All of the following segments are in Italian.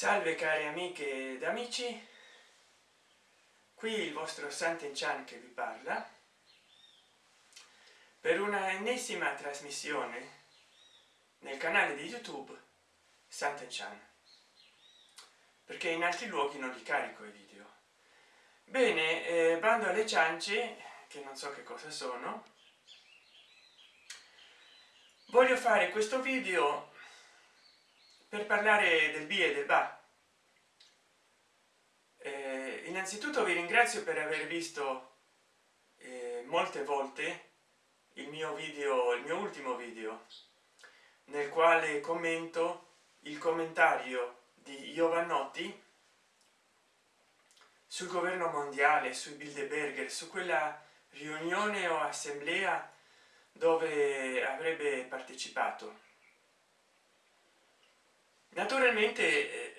salve cari amiche ed amici. Qui il vostro santen chan che vi parla. Per una ennesima trasmissione nel canale di youtube santen chan. Perché in altri luoghi non li carico i video. Bene eh, bando alle ciance che non so che cosa sono. Voglio fare questo video per parlare del bi e del ba eh, innanzitutto vi ringrazio per aver visto eh, molte volte il mio video il mio ultimo video nel quale commento il commentario di Giovannotti sul governo mondiale sui bilderberger su quella riunione o assemblea dove avrebbe partecipato naturalmente eh,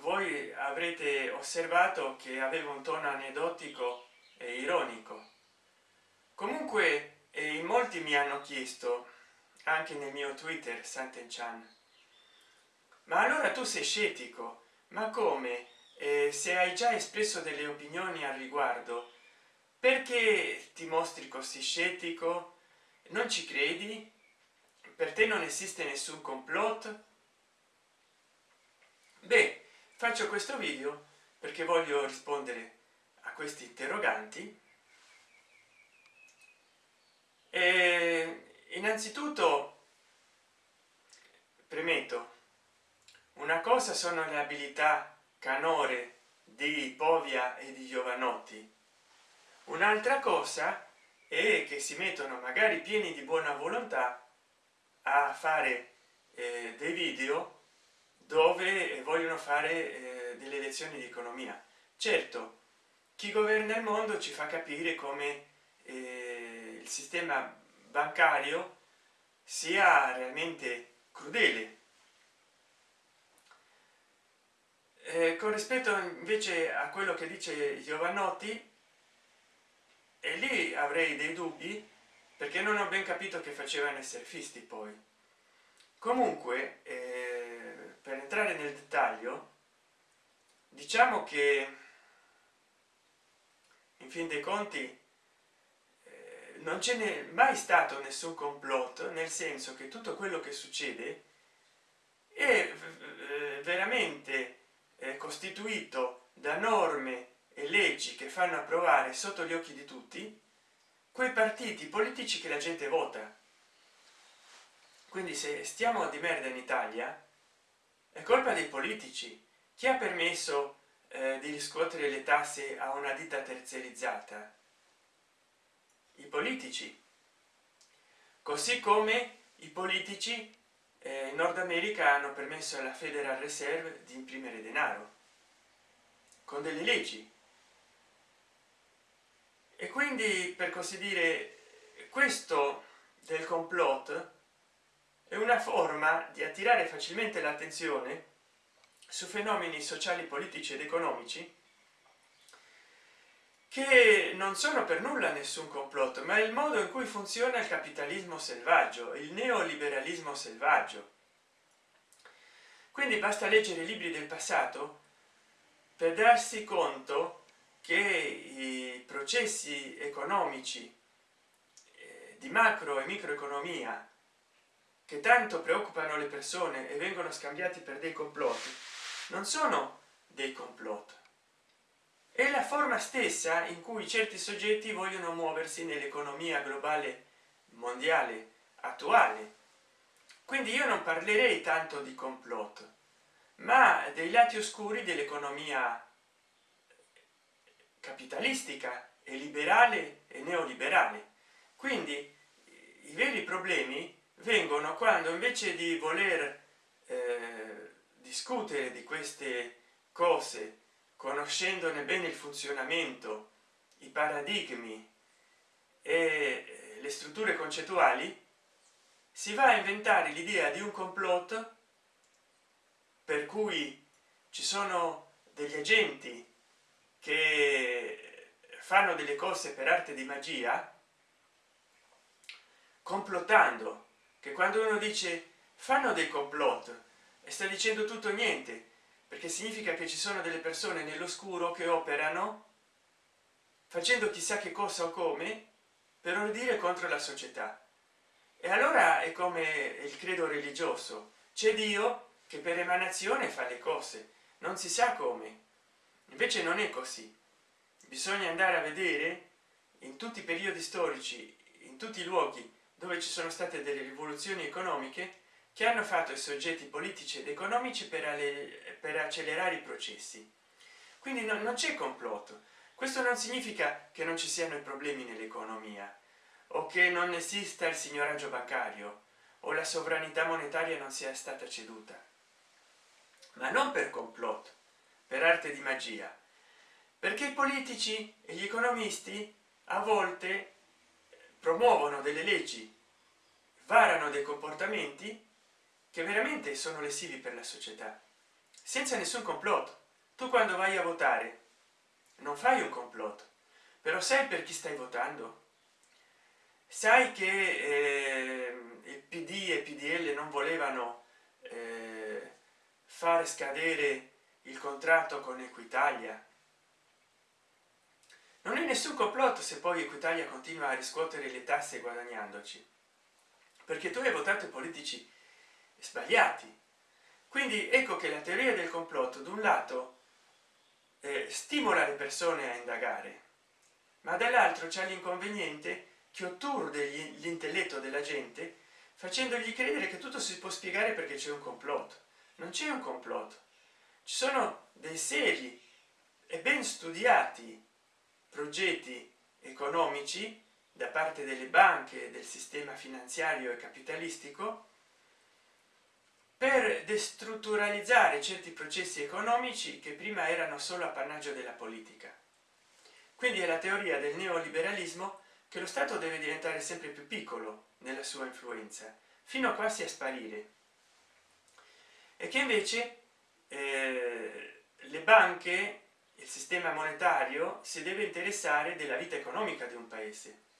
voi avrete osservato che avevo un tono aneddotico e ironico. Comunque eh, in molti mi hanno chiesto anche nel mio twitter santen chan ma allora tu sei scettico? Ma come? Eh, se hai già espresso delle opinioni al riguardo perché ti mostri così scettico? Non ci credi? Per te non esiste nessun complotto beh faccio questo video perché voglio rispondere a questi interroganti. E innanzitutto premetto una cosa sono le abilità canore di povia e di giovanotti. Un'altra cosa è che si mettono magari pieni di buona volontà a fare eh, dei video dove vogliono fare eh, delle lezioni di economia. Certo chi governa il mondo ci fa capire come eh, il sistema bancario sia realmente crudele. Eh, con rispetto invece a quello che dice giovannotti e lì avrei dei dubbi perché non ho ben capito che facevano i surfisti poi. Comunque eh, per entrare nel dettaglio diciamo che in fin dei conti eh, non ce n'è mai stato nessun complotto nel senso che tutto quello che succede è eh, veramente eh, costituito da norme e leggi che fanno approvare sotto gli occhi di tutti quei partiti politici che la gente vota. Quindi se stiamo di merda in italia è colpa dei politici. Chi ha permesso eh, di riscuotere le tasse a una ditta terziarizzata? I politici. Così come i politici eh, in nord america hanno permesso alla federal reserve di imprimere denaro con delle leggi. E quindi per così dire questo del complotto è una forma di attirare facilmente l'attenzione su fenomeni sociali politici ed economici che non sono per nulla nessun complotto ma il modo in cui funziona il capitalismo selvaggio il neoliberalismo selvaggio. Quindi basta leggere i libri del passato per darsi conto che i processi economici eh, di macro e microeconomia che tanto preoccupano le persone e vengono scambiati per dei complotti non sono dei complotti è la forma stessa in cui certi soggetti vogliono muoversi nell'economia globale mondiale attuale. Quindi io non parlerei tanto di complotto ma dei lati oscuri dell'economia capitalistica e liberale e neoliberale. Quindi i veri problemi vengono quando invece di voler eh, discutere di queste cose conoscendone bene il funzionamento i paradigmi e le strutture concettuali si va a inventare l'idea di un complotto per cui ci sono degli agenti che fanno delle cose per arte di magia complottando che quando uno dice fanno dei complot e sta dicendo tutto niente perché significa che ci sono delle persone nell'oscuro che operano facendo chissà che cosa o come per ordire contro la società. E allora è come il credo religioso. C'è dio che per emanazione fa le cose non si sa come. Invece non è così. Bisogna andare a vedere in tutti i periodi storici in tutti i luoghi dove ci sono state delle rivoluzioni economiche che hanno fatto i soggetti politici ed economici per, per accelerare i processi. Quindi no, non c'è complotto. Questo non significa che non ci siano i problemi nell'economia o che non esista il signoraggio bancario o la sovranità monetaria non sia stata ceduta. Ma non per complotto per arte di magia. Perché i politici e gli economisti a volte promuovono delle leggi varano dei comportamenti che veramente sono lesivi per la società. Senza nessun complotto tu quando vai a votare non fai un complotto però sai per chi stai votando? Sai che eh, il pd e pdl non volevano eh, fare scadere il contratto con equitalia? Non è nessun complotto se poi equitalia continua a riscuotere le tasse guadagnandoci perché tu hai votato politici sbagliati. Quindi ecco che la teoria del complotto da un lato eh, stimola le persone a indagare ma dall'altro c'è l'inconveniente che otturde l'intelletto della gente facendogli credere che tutto si può spiegare perché c'è un complotto. Non c'è un complotto. Ci sono dei seri e ben studiati progetti economici da parte delle banche del sistema finanziario e capitalistico per destrutturalizzare certi processi economici che prima erano solo appannaggio della politica. Quindi è la teoria del neoliberalismo che lo stato deve diventare sempre più piccolo nella sua influenza fino a quasi a sparire. E che invece eh, le banche il sistema monetario si deve interessare della vita economica di un paese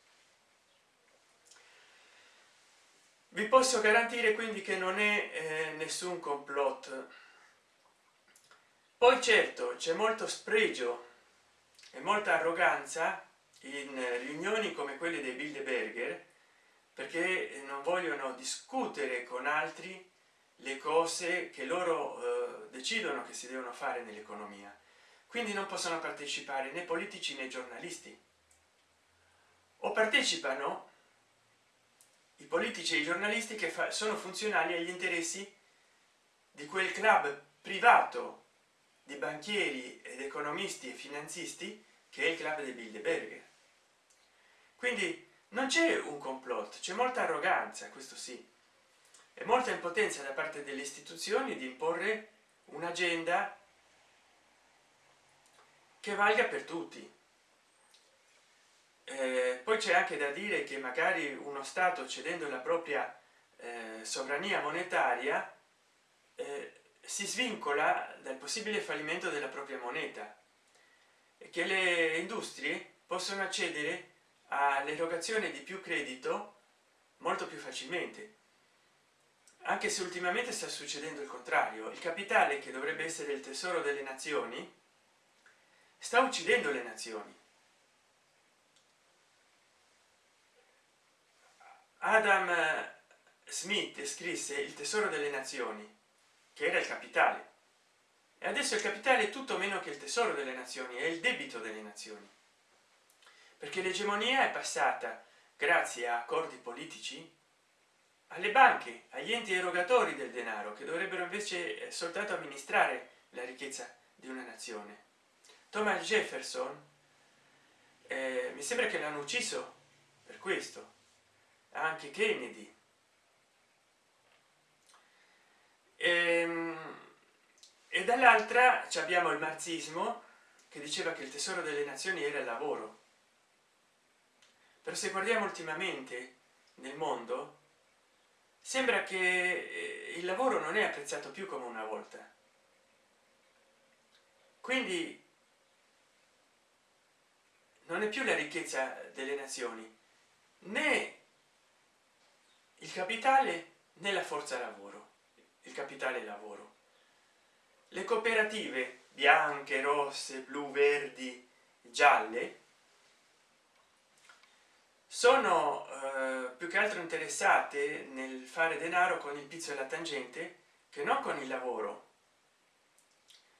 vi posso garantire quindi che non è eh, nessun complotto poi certo c'è molto spregio e molta arroganza in riunioni come quelle dei bilderberger perché non vogliono discutere con altri le cose che loro eh, decidono che si devono fare nell'economia. Quindi non possono partecipare né politici né giornalisti. O partecipano i politici e i giornalisti che sono funzionali agli interessi di quel club privato di banchieri ed economisti e finanzisti che è il club dei bilderberger. Quindi non c'è un complotto c'è molta arroganza questo sì. E molta impotenza da parte delle istituzioni di imporre un'agenda che valga per tutti eh, poi c'è anche da dire che magari uno stato cedendo la propria eh, sovrania monetaria eh, si svincola dal possibile fallimento della propria moneta. E che le industrie possono accedere all'erogazione di più credito molto più facilmente. Anche se ultimamente sta succedendo il contrario il capitale che dovrebbe essere il tesoro delle nazioni sta uccidendo le nazioni adam smith scrisse il tesoro delle nazioni che era il capitale. E adesso il capitale è tutto meno che il tesoro delle nazioni è il debito delle nazioni. Perché l'egemonia è passata grazie a accordi politici alle banche agli enti erogatori del denaro che dovrebbero invece eh, soltanto amministrare la ricchezza di una nazione. Thomas jefferson eh, mi sembra che l'hanno ucciso per questo anche kennedy. E, ehm, e dall'altra abbiamo il marxismo che diceva che il tesoro delle nazioni era il lavoro. Però se guardiamo ultimamente nel mondo sembra che eh, il lavoro non è apprezzato più come una volta. Quindi non è più la ricchezza delle nazioni né il capitale nella forza lavoro. Il capitale lavoro. Le cooperative bianche rosse blu verdi gialle sono eh, più che altro interessate nel fare denaro con il pizzo e la tangente che non con il lavoro.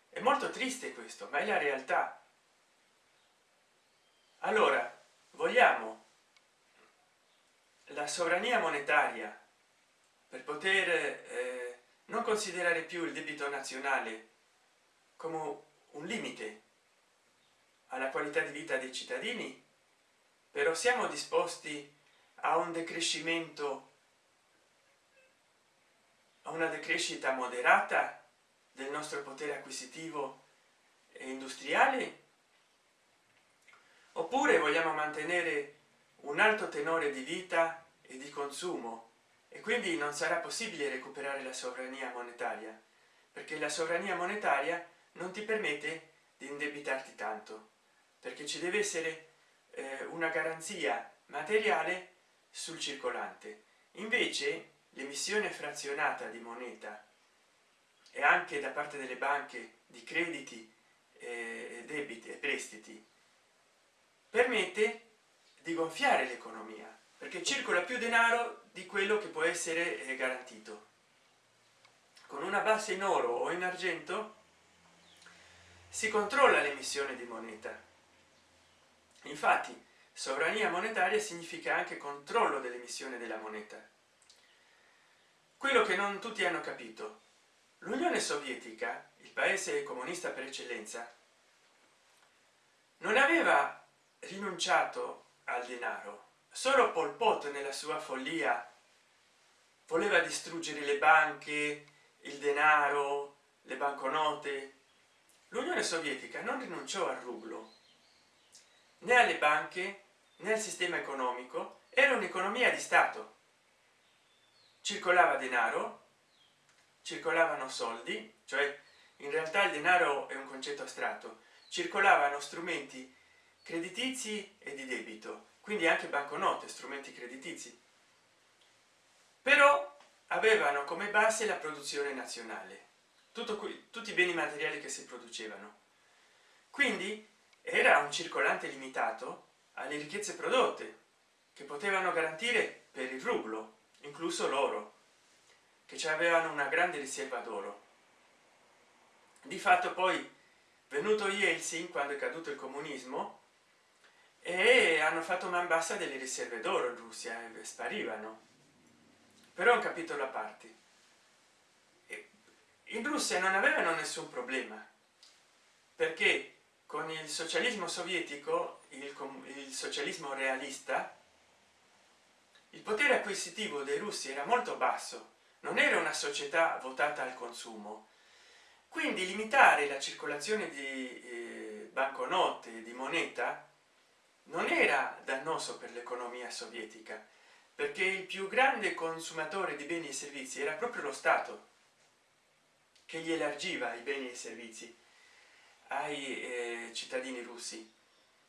È molto triste questo ma è la realtà. Allora vogliamo la sovrania monetaria per poter eh, non considerare più il debito nazionale come un limite alla qualità di vita dei cittadini però siamo disposti a un decrescimento a una decrescita moderata del nostro potere acquisitivo e industriale? Oppure vogliamo mantenere un alto tenore di vita e di consumo. E quindi non sarà possibile recuperare la sovrania monetaria perché la sovrania monetaria non ti permette di indebitarti tanto perché ci deve essere eh, una garanzia materiale sul circolante. Invece l'emissione frazionata di moneta e anche da parte delle banche di crediti e debiti e prestiti permette di gonfiare l'economia perché circola più denaro di quello che può essere eh, garantito. Con una base in oro o in argento si controlla l'emissione di moneta. Infatti sovrania monetaria significa anche controllo dell'emissione della moneta. Quello che non tutti hanno capito. L'unione sovietica il paese comunista per eccellenza non aveva rinunciato al denaro solo pol pot nella sua follia voleva distruggere le banche il denaro le banconote. L'unione sovietica non rinunciò al rublo. Né alle banche né al sistema economico era un'economia di stato. Circolava denaro circolavano soldi cioè in realtà il denaro è un concetto astratto. Circolavano strumenti creditizi e di debito quindi anche banconote strumenti creditizi. Però avevano come base la produzione nazionale tutto qui tutti i beni materiali che si producevano. Quindi era un circolante limitato alle ricchezze prodotte che potevano garantire per il rublo incluso l'oro che ci avevano una grande riserva d'oro. Di fatto poi venuto Yeltsin quando è caduto il comunismo e hanno fatto man bassa delle riserve d'oro in russia e sparivano. Però un capitolo a parte in russia non avevano nessun problema perché con il socialismo sovietico il, il socialismo realista il potere acquisitivo dei russi era molto basso. Non era una società votata al consumo. Quindi limitare la circolazione di eh, banconote di moneta non era dannoso per l'economia sovietica perché il più grande consumatore di beni e servizi era proprio lo stato che gli elargiva i beni e servizi ai eh, cittadini russi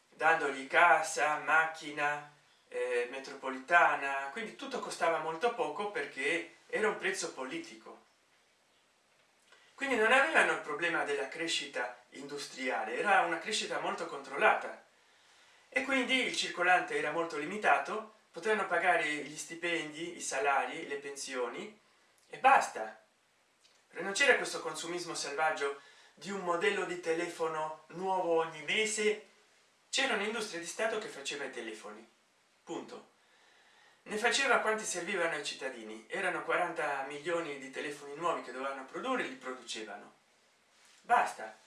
dandogli casa macchina eh, metropolitana quindi tutto costava molto poco perché era un prezzo politico. Quindi non avevano il problema della crescita industriale era una crescita molto controllata e quindi il circolante era molto limitato potevano pagare gli stipendi i salari le pensioni e basta. Non c'era questo consumismo selvaggio di un modello di telefono nuovo ogni mese? C'era un'industria di stato che faceva i telefoni. Punto. Ne faceva quanti servivano ai cittadini. Erano 40 milioni di telefoni nuovi che dovevano produrre li producevano. Basta.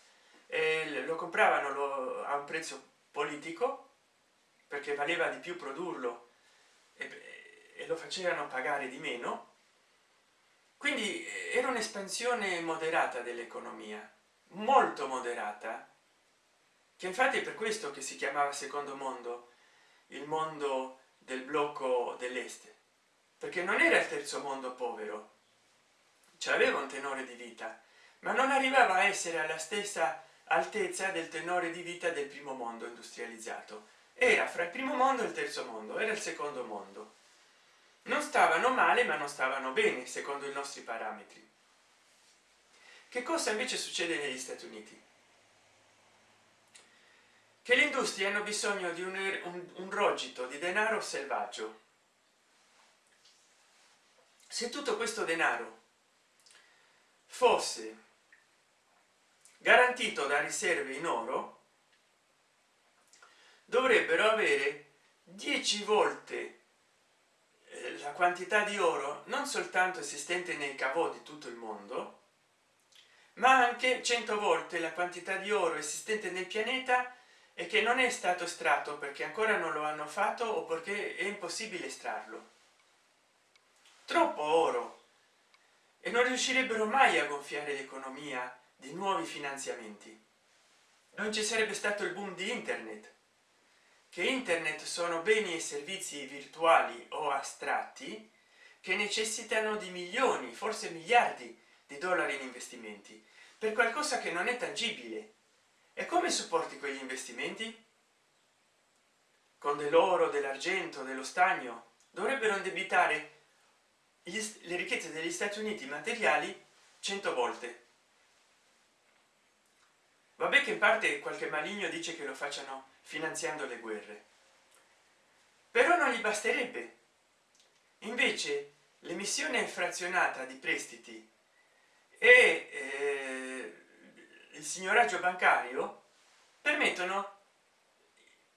E lo compravano a un prezzo politico perché valeva di più produrlo e, e lo facevano pagare di meno. Quindi eh, era un'espansione moderata dell'economia molto moderata che infatti è per questo che si chiamava secondo mondo il mondo del blocco dell'est perché non era il terzo mondo povero cioè aveva un tenore di vita ma non arrivava a essere alla stessa altezza del tenore di vita del primo mondo industrializzato era fra il primo mondo e il terzo mondo era il secondo mondo. Non stavano male ma non stavano bene secondo i nostri parametri. Che cosa invece succede negli stati uniti? Che le industrie hanno bisogno di un, un, un rogito di denaro selvaggio. Se tutto questo denaro fosse garantito da riserve in oro dovrebbero avere 10 volte eh, la quantità di oro non soltanto esistente nei cavò di tutto il mondo ma anche 100 volte la quantità di oro esistente nel pianeta e che non è stato estratto perché ancora non lo hanno fatto o perché è impossibile estrarlo. Troppo oro! E non riuscirebbero mai a gonfiare l'economia di nuovi finanziamenti. Non ci sarebbe stato il boom di internet che internet sono beni e servizi virtuali o astratti che necessitano di milioni forse miliardi di dollari in investimenti per qualcosa che non è tangibile. E come supporti quegli investimenti? Con dell'oro dell'argento dello stagno dovrebbero indebitare le ricchezze degli stati uniti materiali 100 volte vabbè che in parte qualche maligno dice che lo facciano finanziando le guerre. Però non gli basterebbe. Invece l'emissione frazionata di prestiti e eh, il signoraggio bancario permettono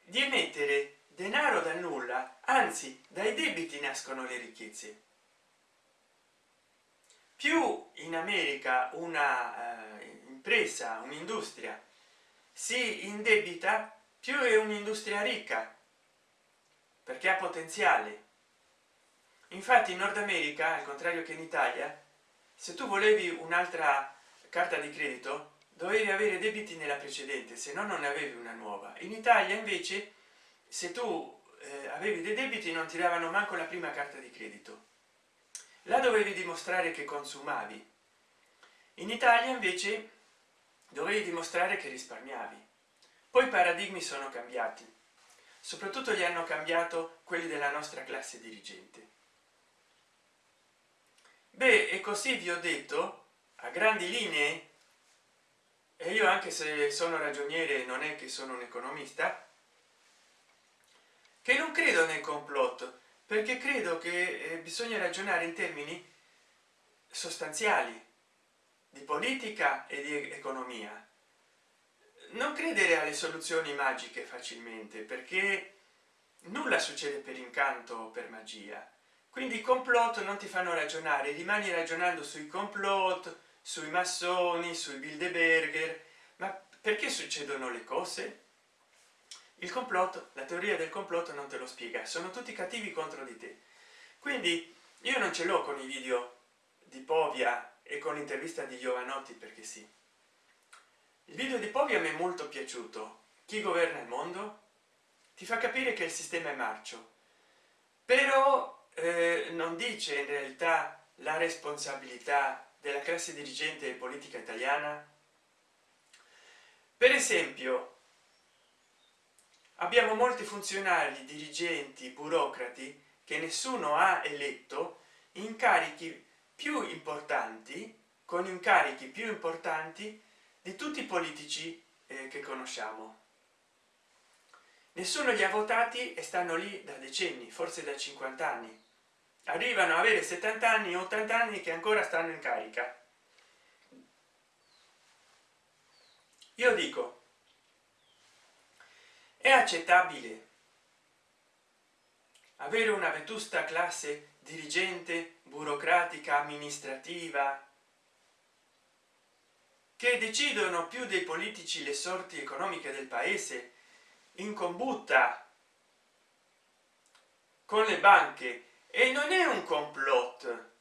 di emettere denaro dal nulla anzi dai debiti nascono le ricchezze. Più in america una eh, impresa un'industria. Si indebita più è un'industria ricca perché ha potenziale. Infatti in nord america al contrario che in italia se tu volevi un'altra carta di credito dovevi avere debiti nella precedente se no non avevi una nuova. In italia invece se tu eh, avevi dei debiti non ti davano manco la prima carta di credito. Là dovevi dimostrare che consumavi. In italia invece dovevi dimostrare che risparmiavi. Poi i paradigmi sono cambiati. Soprattutto li hanno cambiato quelli della nostra classe dirigente. Beh e così vi ho detto a grandi linee e io anche se sono ragioniere non è che sono un economista che non credo nel complotto perché credo che eh, bisogna ragionare in termini sostanziali di politica e di economia. Non credere alle soluzioni magiche facilmente perché nulla succede per incanto o per magia. Quindi i complot non ti fanno ragionare rimani ragionando sui complot sui massoni sui bilderberger. Ma perché succedono le cose? Il complotto la teoria del complotto non te lo spiega sono tutti cattivi contro di te. Quindi io non ce l'ho con i video di povia e con l'intervista di giovanotti perché sì. Il video di povia mi è molto piaciuto. Chi governa il mondo? Ti fa capire che il sistema è marcio. Però eh, non dice in realtà la responsabilità della classe dirigente e politica italiana? Per esempio abbiamo molti funzionari dirigenti burocrati che nessuno ha eletto incarichi più importanti con incarichi più importanti di tutti i politici eh, che conosciamo. Nessuno li ha votati e stanno lì da decenni forse da 50 anni. Arrivano a avere 70 anni 80 anni che ancora stanno in carica. Io dico è accettabile avere una vetusta classe dirigente burocratica amministrativa che decidono più dei politici le sorti economiche del paese in combutta con le banche. E non è un complot.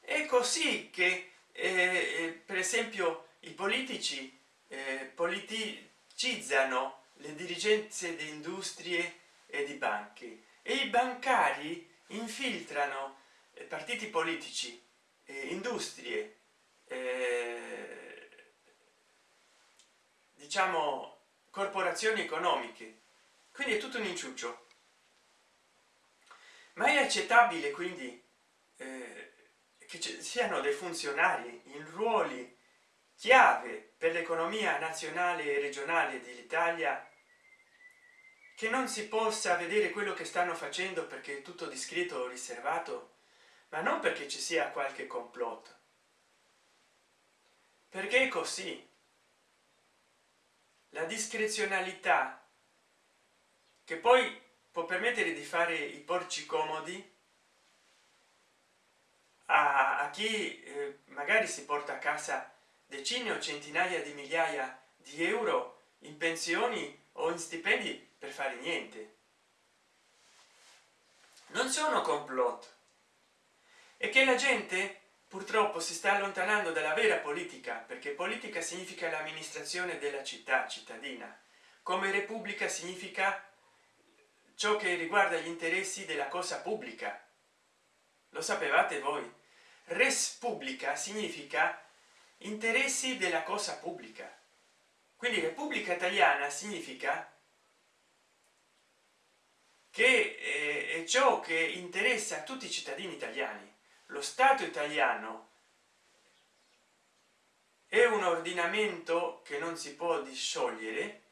È così che eh, eh per esempio i politici eh, politicizzano le dirigenze di industrie e di banche. E i bancari infiltrano partiti politici eh, industrie eh, diciamo corporazioni economiche. Quindi è tutto un inciuccio. Ma è accettabile quindi eh, che ci siano dei funzionari in ruoli chiave per l'economia nazionale e regionale dell'italia che non si possa vedere quello che stanno facendo perché è tutto discreto o riservato ma non perché ci sia qualche complotto. Perché è così. La discrezionalità che poi può permettere di fare i porci comodi a, a chi eh, magari si porta a casa decine o centinaia di migliaia di euro in pensioni o in stipendi per fare niente. Non sono complot e che la gente purtroppo si sta allontanando dalla vera politica perché politica significa l'amministrazione della città cittadina. Come repubblica significa ciò che riguarda gli interessi della cosa pubblica. Lo sapevate voi? Res pubblica significa interessi della cosa pubblica. Quindi repubblica italiana significa che eh, è ciò che interessa a tutti i cittadini italiani lo stato italiano è un ordinamento che non si può disciogliere.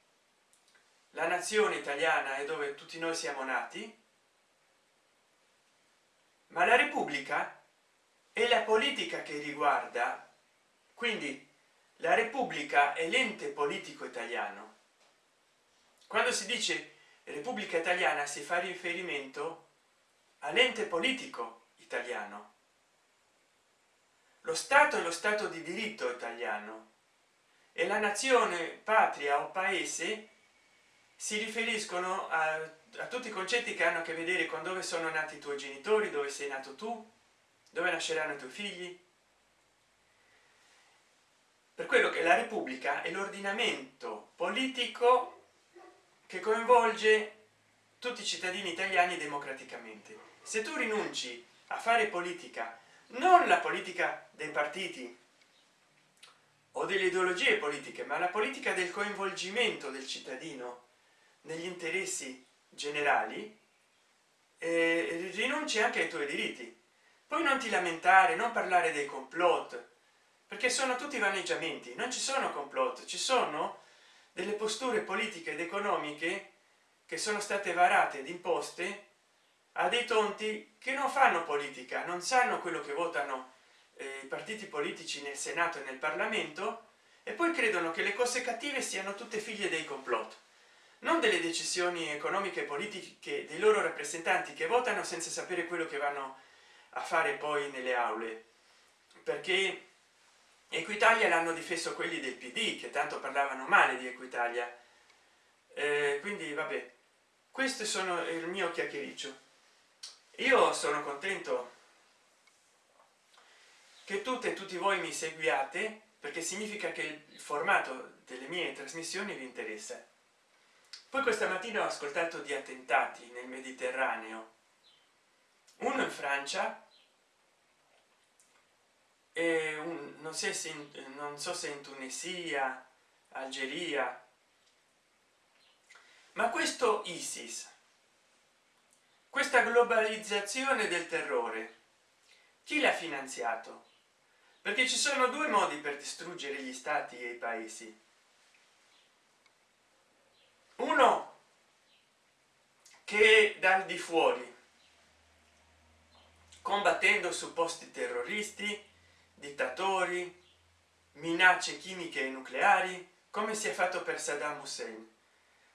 La nazione italiana è dove tutti noi siamo nati. Ma la repubblica è la politica che riguarda. Quindi la repubblica è l'ente politico italiano. Quando si dice repubblica italiana si fa riferimento all'ente politico italiano lo stato è lo stato di diritto italiano e la nazione patria o paese si riferiscono a, a, tutti i concetti che hanno a che vedere con dove sono nati i tuoi genitori dove sei nato tu dove nasceranno i tuoi figli. Per quello che la repubblica è l'ordinamento politico che coinvolge tutti i cittadini italiani democraticamente. Se tu rinunci a fare politica non la politica dei partiti o delle ideologie politiche ma la politica del coinvolgimento del cittadino negli interessi generali eh, rinunci anche ai tuoi diritti. Poi non ti lamentare non parlare dei complot perché sono tutti vaneggiamenti non ci sono complot ci sono delle posture politiche ed economiche che sono state varate ed imposte a dei tonti che non fanno politica non sanno quello che votano eh, i partiti politici nel senato e nel parlamento e poi credono che le cose cattive siano tutte figlie dei complot non delle decisioni economiche e politiche dei loro rappresentanti che votano senza sapere quello che vanno a fare poi nelle aule. Perché equitalia l'hanno difeso quelli del pd che tanto parlavano male di equitalia. Eh, quindi vabbè questo sono il mio chiacchiericcio io sono contento che tutte e tutti voi mi seguiate perché significa che il formato delle mie trasmissioni vi interessa. Poi questa mattina ho ascoltato di attentati nel mediterraneo uno in francia e un, non, so se in, non so se in tunisia algeria. Ma questo isis questa globalizzazione del terrore. Chi l'ha finanziato? Perché ci sono due modi per distruggere gli stati e i paesi. Uno che dal di fuori combattendo supposti terroristi dittatori minacce chimiche e nucleari come si è fatto per saddam hussein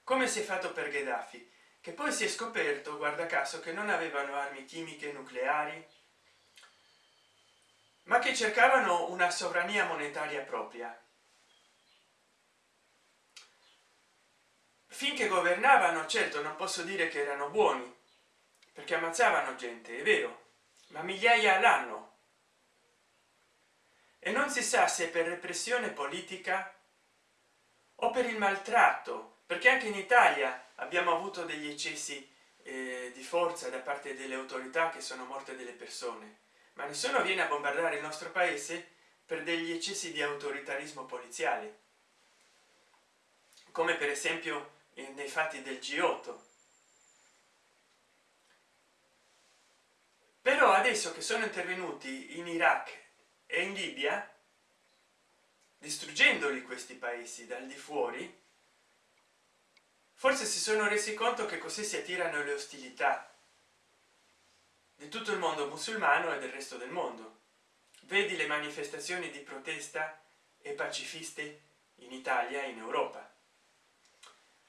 come si è fatto per gheddafi che poi si è scoperto guarda caso che non avevano armi chimiche nucleari ma che cercavano una sovrania monetaria propria. Finché governavano certo non posso dire che erano buoni perché ammazzavano gente è vero ma migliaia all'anno e non si sa se per repressione politica o per il maltratto perché anche in italia abbiamo avuto degli eccessi eh, di forza da parte delle autorità che sono morte delle persone. Ma nessuno viene a bombardare il nostro paese per degli eccessi di autoritarismo poliziale. Come per esempio eh, nei fatti del g8 però adesso che sono intervenuti in iraq e in libia distruggendoli questi paesi dal di fuori forse si sono resi conto che così si attirano le ostilità di tutto il mondo musulmano e del resto del mondo. Vedi le manifestazioni di protesta e pacifiste in italia e in europa.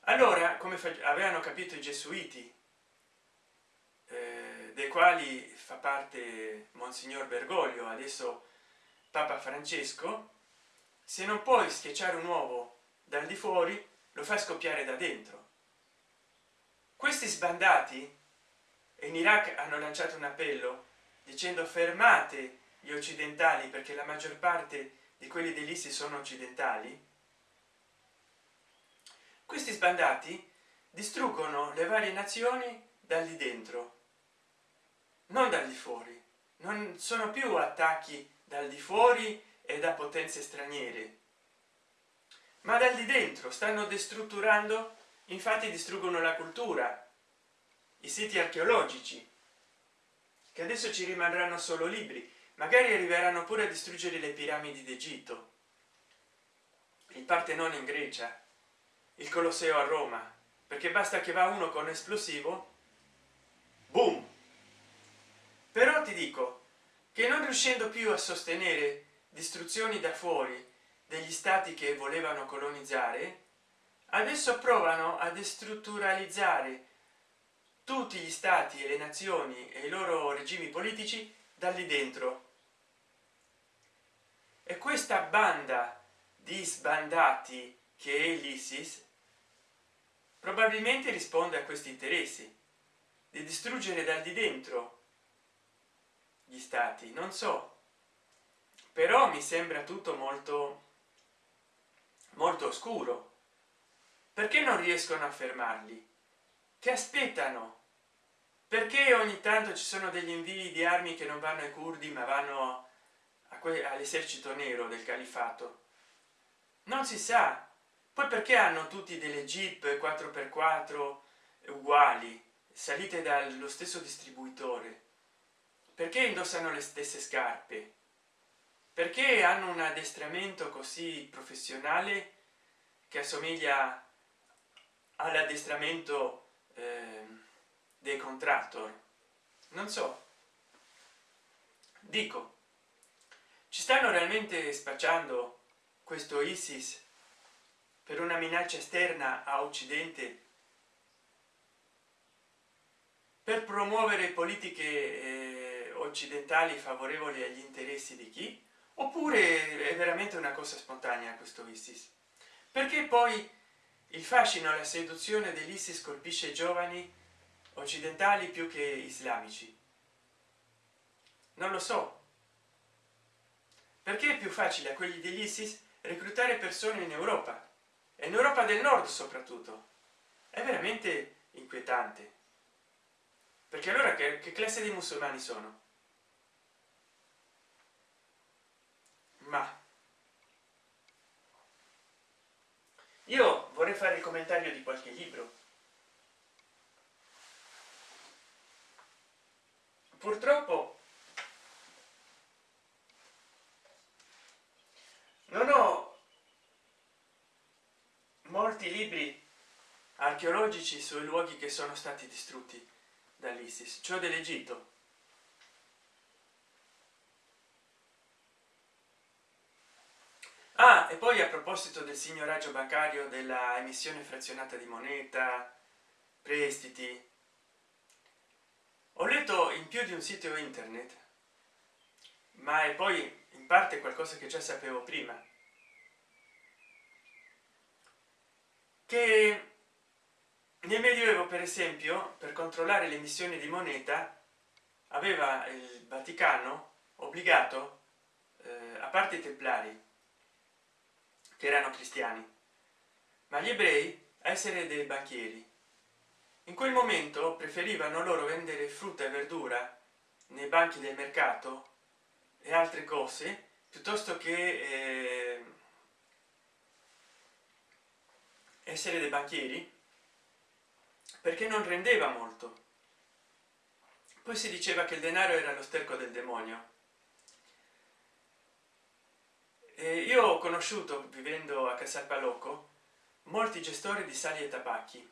Allora come avevano capito i gesuiti eh, dei quali fa parte monsignor bergoglio adesso papa francesco se non puoi schiacciare un uovo dal di fuori lo fa scoppiare da dentro questi sbandati in iraq hanno lanciato un appello dicendo fermate gli occidentali perché la maggior parte di quelli dell'ISIS sono occidentali. Questi sbandati distruggono le varie nazioni dal di dentro non dal di fuori. Non sono più attacchi dal di fuori e da potenze straniere ma dal di dentro. Stanno destrutturando infatti distruggono la cultura i siti archeologici che adesso ci rimarranno solo libri magari arriveranno pure a distruggere le piramidi d'egitto il partenone in grecia il colosseo a roma perché basta che va uno con esplosivo boom! Però ti dico che non riuscendo più a sostenere distruzioni da fuori degli stati che volevano colonizzare adesso provano a destrutturalizzare tutti gli stati e le nazioni e i loro regimi politici da lì dentro. E questa banda di sbandati che è l'isis probabilmente risponde a questi interessi di distruggere dal di dentro gli stati. Non so però mi sembra tutto molto molto oscuro. Perché non riescono a fermarli che aspettano. Perché ogni tanto ci sono degli invii di armi che non vanno ai curdi ma vanno all'esercito nero del califato? Non si sa. Poi perché hanno tutti delle jeep 4x4 uguali salite dallo stesso distributore? Perché indossano le stesse scarpe? Perché hanno un addestramento così professionale che assomiglia all'addestramento eh, dei contractor non so. Dico ci stanno realmente spacciando questo isis per una minaccia esterna a occidente? Per promuovere politiche eh, occidentali favorevoli agli interessi di chi? Oppure è veramente una cosa spontanea questo isis? Perché poi il fascino la seduzione dell'isis colpisce i giovani occidentali più che islamici. Non lo so. Perché è più facile a quelli dell'isis reclutare persone in europa? E in europa del nord soprattutto. È veramente inquietante. Perché allora che, che classe di musulmani sono? Ma io vorrei fare il commentario di qualche libro. Purtroppo non ho molti libri archeologici sui luoghi che sono stati distrutti dall'isis. Cioè dell'egitto e poi a proposito del signoraggio bancario della emissione frazionata di moneta prestiti ho letto in più di un sito internet ma è poi in parte qualcosa che già sapevo prima che nel medioevo per esempio per controllare le emissioni di moneta aveva il vaticano obbligato eh, a parte i templari che erano cristiani. Ma gli ebrei a essere dei banchieri in quel momento preferivano loro vendere frutta e verdura nei banchi del mercato e altre cose piuttosto che eh, essere dei banchieri perché non rendeva molto. Poi si diceva che il denaro era lo sterco del demonio eh, io ho conosciuto vivendo a casalpalocco molti gestori di sali e tabacchi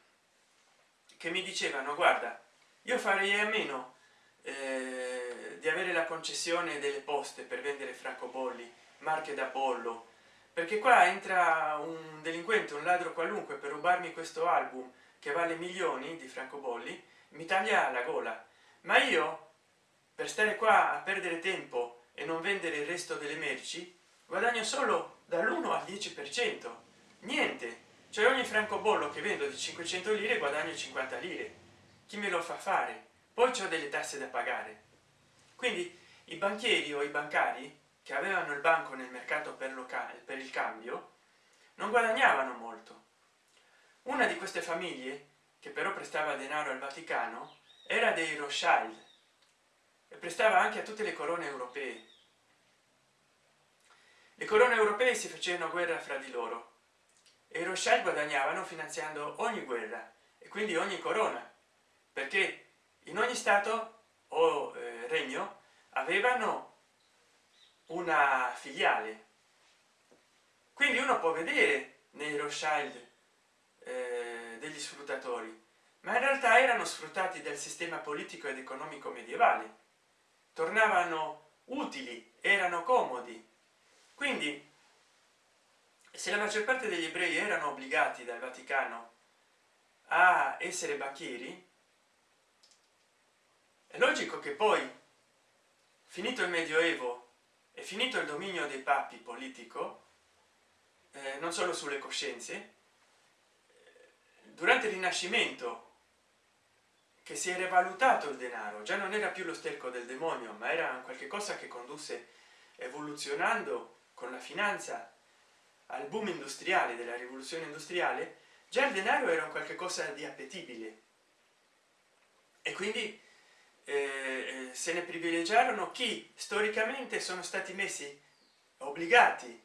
che mi dicevano guarda io farei a meno eh, di avere la concessione delle poste per vendere francobolli marche da pollo perché qua entra un delinquente un ladro qualunque per rubarmi questo album che vale milioni di francobolli mi taglia la gola. Ma io per stare qua a perdere tempo e non vendere il resto delle merci guadagno solo dall'1 al 10 per cento. Niente. Cioè ogni francobollo che vendo di 500 lire guadagno 50 lire. Chi me lo fa fare? Poi c'ho delle tasse da pagare. Quindi i banchieri o i bancari che avevano il banco nel mercato per locale per il cambio non guadagnavano molto. Una di queste famiglie che però prestava denaro al vaticano era dei rothschild e prestava anche a tutte le corone europee le corone europee si facevano guerra fra di loro e i rothschild guadagnavano finanziando ogni guerra e quindi ogni corona perché in ogni stato o eh, regno avevano una filiale. Quindi uno può vedere nei rothschild eh, degli sfruttatori ma in realtà erano sfruttati dal sistema politico ed economico medievale. Tornavano utili erano comodi quindi se la maggior parte degli ebrei erano obbligati dal vaticano a essere banchieri è logico che poi finito il medioevo e finito il dominio dei papi politico eh, non solo sulle coscienze durante il rinascimento che si era valutato il denaro già non era più lo sterco del demonio ma era qualche cosa che condusse evoluzionando con la finanza al boom industriale della rivoluzione industriale già il denaro era un qualche cosa di appetibile. E quindi eh, eh, se ne privilegiarono chi storicamente sono stati messi obbligati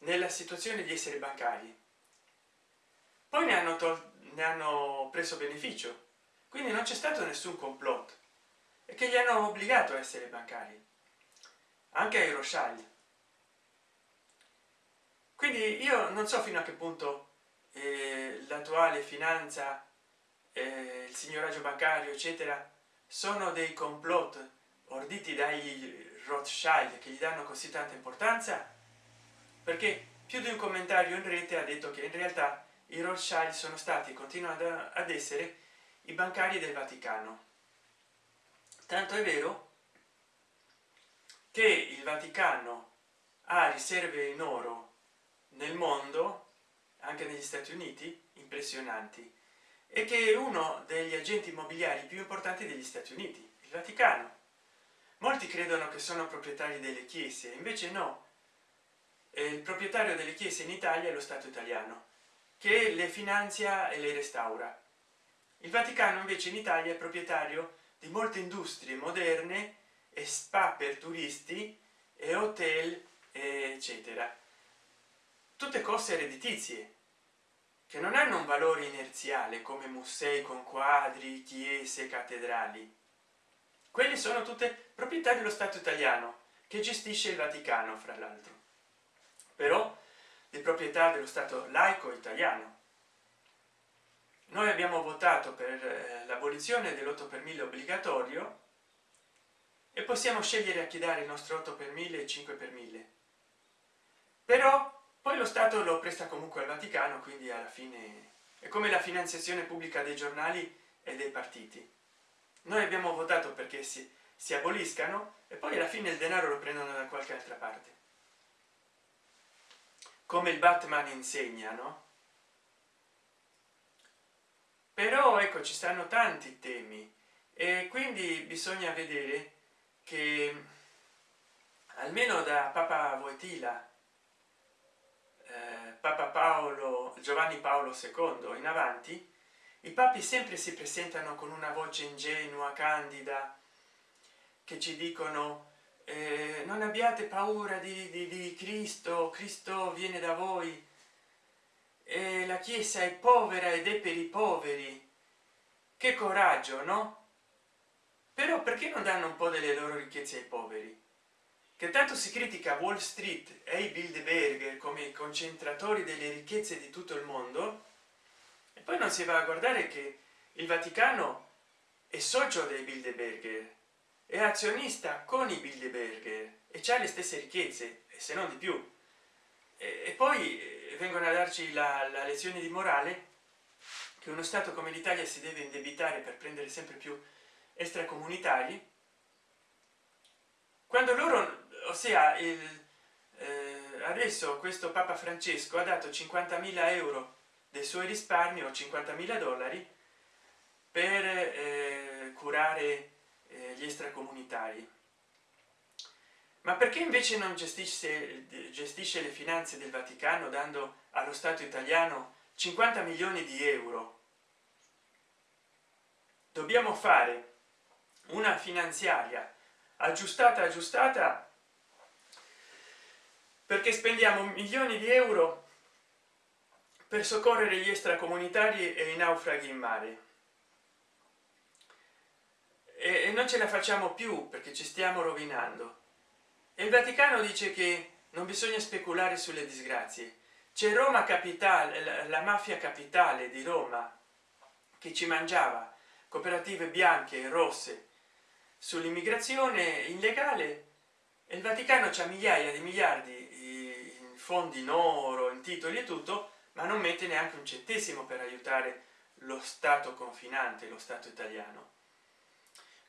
nella situazione di essere bancari. Poi ne hanno ne hanno preso beneficio. Quindi non c'è stato nessun complotto. E che gli hanno obbligato a essere bancari? Anche ai rothschild quindi io non so fino a che punto eh, l'attuale finanza eh, il signoraggio bancario eccetera sono dei complot orditi dai rothschild che gli danno così tanta importanza perché più di un commentario in rete ha detto che in realtà i rothschild sono stati continuando ad essere i bancari del vaticano. Tanto è vero che il vaticano ha riserve in oro nel mondo anche negli stati uniti impressionanti e che è uno degli agenti immobiliari più importanti degli stati uniti il vaticano. Molti credono che sono proprietari delle chiese invece no. Il proprietario delle chiese in italia è lo stato italiano che le finanzia e le restaura. Il vaticano invece in italia è proprietario di molte industrie moderne e spa per turisti e hotel eccetera tutte cose ereditizie che non hanno un valore inerziale come musei con quadri chiese cattedrali. Quelli sono tutte proprietà dello stato italiano che gestisce il vaticano fra l'altro. Però di proprietà dello stato laico italiano. Noi abbiamo votato per eh, l'abolizione dell'8 per 1000 obbligatorio e possiamo scegliere a chi dare il nostro 8 per 1000 e 5 per 1000 però poi lo stato lo presta comunque al vaticano quindi alla fine è come la finanziazione pubblica dei giornali e dei partiti. Noi abbiamo votato perché si, si aboliscano e poi alla fine il denaro lo prendono da qualche altra parte. Come il batman insegna no? Però ecco ci stanno tanti temi e quindi bisogna vedere che almeno da papa voitila papa paolo giovanni paolo ii in avanti i papi sempre si presentano con una voce ingenua candida che ci dicono eh, non abbiate paura di, di, di cristo cristo viene da voi. E la chiesa è povera ed è per i poveri. Che coraggio no? Però perché non danno un po delle loro ricchezze ai poveri che tanto si critica wall street e i bilderberger come concentratori delle ricchezze di tutto il mondo e poi non si va a guardare che il vaticano è socio dei bilderberger è azionista con i bilderberger e c'ha le stesse ricchezze se non di più. E, e poi eh, vengono a darci la, la lezione di morale che uno stato come l'italia si deve indebitare per prendere sempre più extracomunitari quando loro ossia il, eh, adesso questo papa francesco ha dato 50.000 euro dei suoi risparmi o 50.000 dollari per eh, curare eh, gli extracomunitari. Ma perché invece non gestisce gestisce le finanze del vaticano dando allo stato italiano 50 milioni di euro? Dobbiamo fare una finanziaria aggiustata aggiustata perché spendiamo milioni di euro per soccorrere gli extracomunitari e i naufraghi in mare. E non ce la facciamo più perché ci stiamo rovinando. E il vaticano dice che non bisogna speculare sulle disgrazie. C'è roma capitale la mafia capitale di roma che ci mangiava cooperative bianche e rosse sull'immigrazione illegale e il vaticano c'ha migliaia di miliardi fondi in oro in titoli e tutto ma non mette neanche un centesimo per aiutare lo stato confinante lo stato italiano.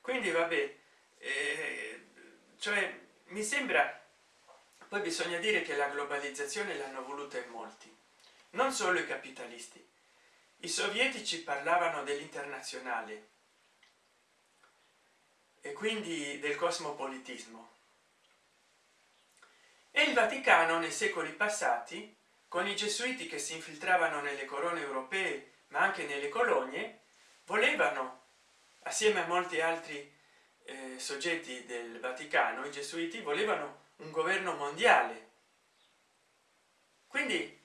Quindi vabbè eh, cioè mi sembra poi bisogna dire che la globalizzazione l'hanno voluta in molti non solo i capitalisti. I sovietici parlavano dell'internazionale e quindi del cosmopolitismo e il vaticano nei secoli passati con i gesuiti che si infiltravano nelle corone europee ma anche nelle colonie volevano assieme a molti altri eh, soggetti del vaticano i gesuiti volevano un governo mondiale. Quindi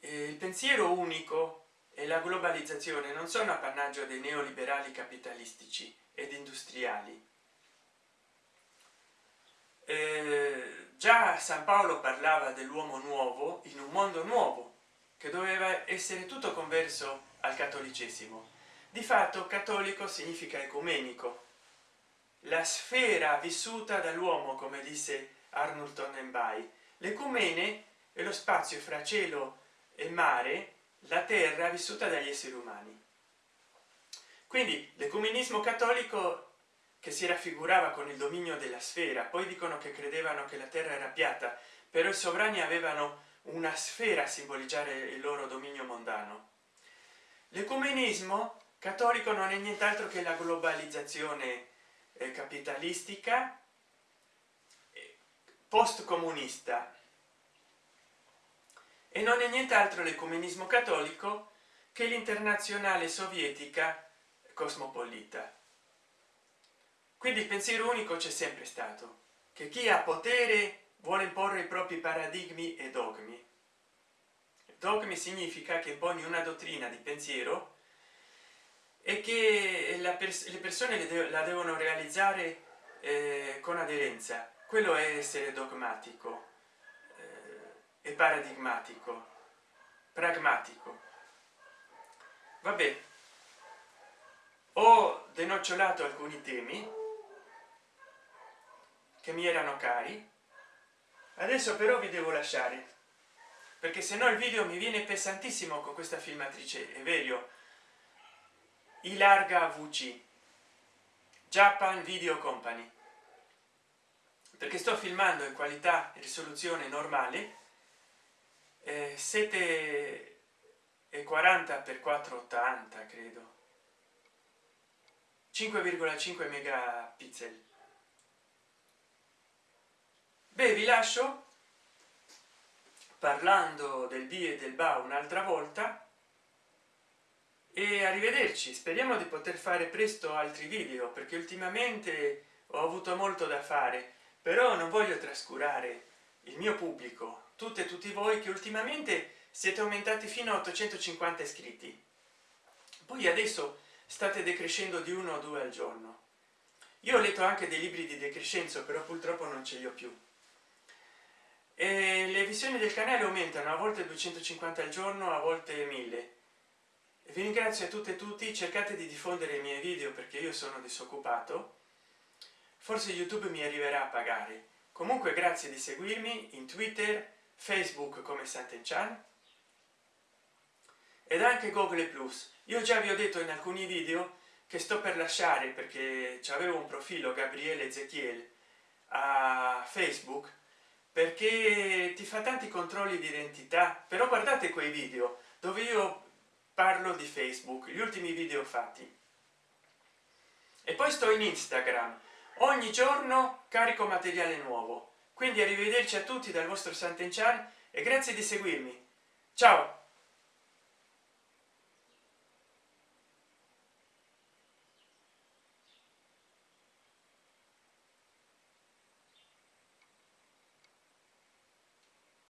eh, il pensiero unico e la globalizzazione non sono appannaggio dei neoliberali capitalistici ed industriali eh, già san paolo parlava dell'uomo nuovo in un mondo nuovo che doveva essere tutto converso al cattolicesimo. Di fatto cattolico significa ecumenico. La sfera vissuta dall'uomo come disse arnold tonnenbai l'ecumene è lo spazio fra cielo e mare la terra vissuta dagli esseri umani. Quindi l'ecumenismo cattolico che si raffigurava con il dominio della sfera. Poi dicono che credevano che la terra era piatta però i sovrani avevano una sfera a simboleggiare il loro dominio mondano. L'ecumenismo cattolico non è nient'altro che la globalizzazione eh, capitalistica eh, post comunista e non è nient'altro l'ecumenismo cattolico che l'internazionale sovietica cosmopolita quindi il pensiero unico c'è sempre stato che chi ha potere vuole imporre i propri paradigmi e dogmi. Dogmi significa che imponi una dottrina di pensiero e che pers le persone de la devono realizzare eh, con aderenza. Quello è essere dogmatico eh, e paradigmatico pragmatico. Vabbè. Ho denocciolato alcuni temi che mi erano cari. Adesso però vi devo lasciare perché se no il video mi viene pesantissimo con questa filmatrice è vero? I larga vc japan video company. Perché sto filmando in qualità e risoluzione normale eh, 7 e 40 per 480 credo. 5,5 megapixel beh vi lascio? Parlando del b e del ba un'altra volta. E arrivederci speriamo di poter fare presto altri video perché ultimamente ho avuto molto da fare. Però non voglio trascurare il mio pubblico tutte e tutti voi che ultimamente siete aumentati fino a 850 iscritti. Poi adesso state decrescendo di uno o due al giorno. Io ho letto anche dei libri di decrescenzo però purtroppo non ce li ho più e le visioni del canale aumentano a volte 250 al giorno a volte 1000 vi ringrazio a tutte e tutti cercate di diffondere i miei video perché io sono disoccupato. Forse youtube mi arriverà a pagare. Comunque grazie di seguirmi in twitter facebook come Sant'Enchan ed anche google plus. Io già vi ho detto in alcuni video che sto per lasciare perché avevo un profilo gabriele ezechiel a facebook perché ti fa tanti controlli di identità. Però guardate quei video dove io parlo di facebook gli ultimi video fatti. E poi sto in instagram. Ogni giorno carico materiale nuovo. Quindi arrivederci a tutti dal vostro Sant'Enchan e grazie di seguirmi. Ciao